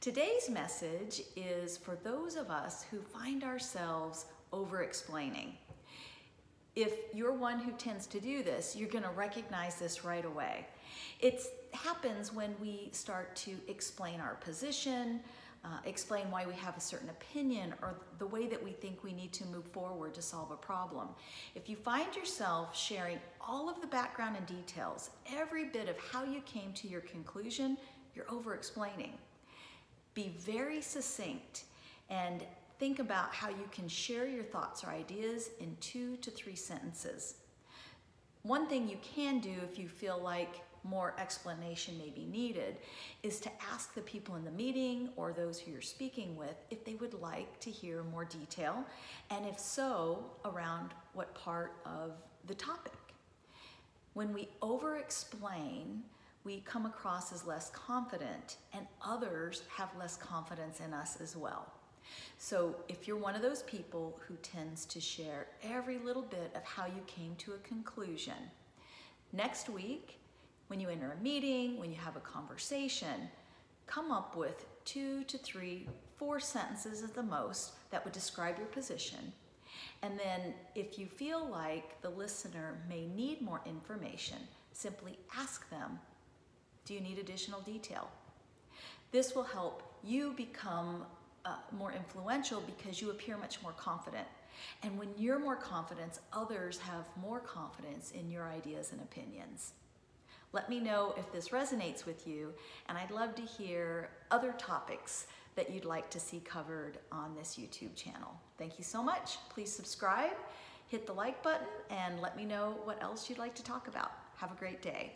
Today's message is for those of us who find ourselves over explaining. If you're one who tends to do this, you're going to recognize this right away. It happens when we start to explain our position, uh, explain why we have a certain opinion or the way that we think we need to move forward to solve a problem. If you find yourself sharing all of the background and details, every bit of how you came to your conclusion, you're over explaining. Be very succinct and think about how you can share your thoughts or ideas in two to three sentences. One thing you can do if you feel like more explanation may be needed is to ask the people in the meeting or those who you're speaking with if they would like to hear more detail, and if so, around what part of the topic. When we over explain, we come across as less confident, and others have less confidence in us as well. So if you're one of those people who tends to share every little bit of how you came to a conclusion, next week, when you enter a meeting, when you have a conversation, come up with two to three, four sentences at the most that would describe your position. And then if you feel like the listener may need more information, simply ask them, do you need additional detail? This will help you become uh, more influential because you appear much more confident. And when you're more confident, others have more confidence in your ideas and opinions. Let me know if this resonates with you, and I'd love to hear other topics that you'd like to see covered on this YouTube channel. Thank you so much. Please subscribe, hit the like button, and let me know what else you'd like to talk about. Have a great day.